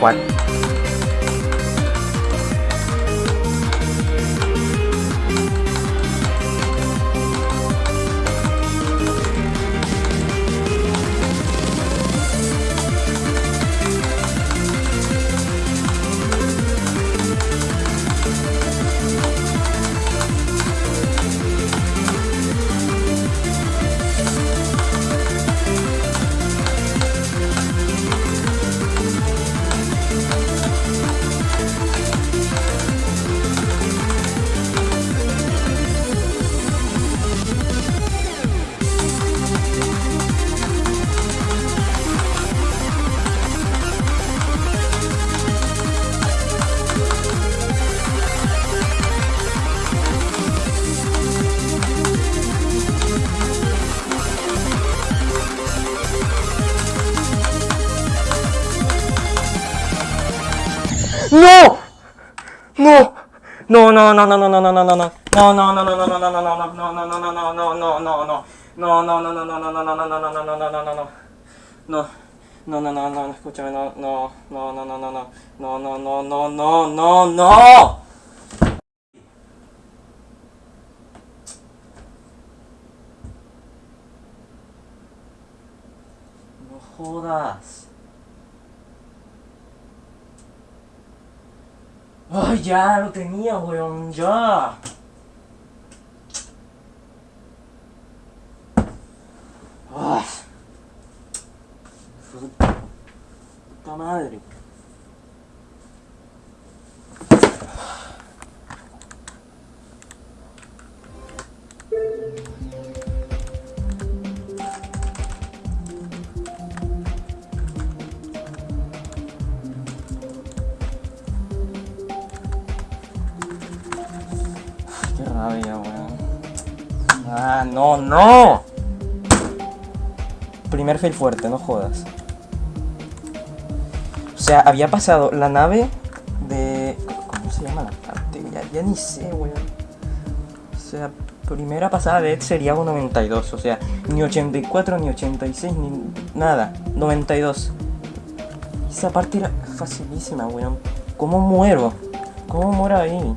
what No. No, no, no, no, no, no, no, no, no, no. No, no, no, no, no, no, no, no, no, no, no, no, no, no, no, no, no, no. No, no, no, no, no, no, no, no, no, no, no, no, no, no, no, no. No. No, no, no, no, escúchame, no, no, no, no, no, no, no. No, no, no, no, no, no, no. No jodas. Ay, ya lo tenía, weón, ya. Ah. Puta madre. Ah, no, no. Primer fail fuerte, no jodas. O sea, había pasado la nave de... ¿Cómo se llama la parte? Ya, ya ni sé, weón. O sea, primera pasada de Ed sería un 92. O sea, ni 84, ni 86, ni nada. 92. Esa parte era facilísima, weón. ¿Cómo muero? ¿Cómo muero ahí?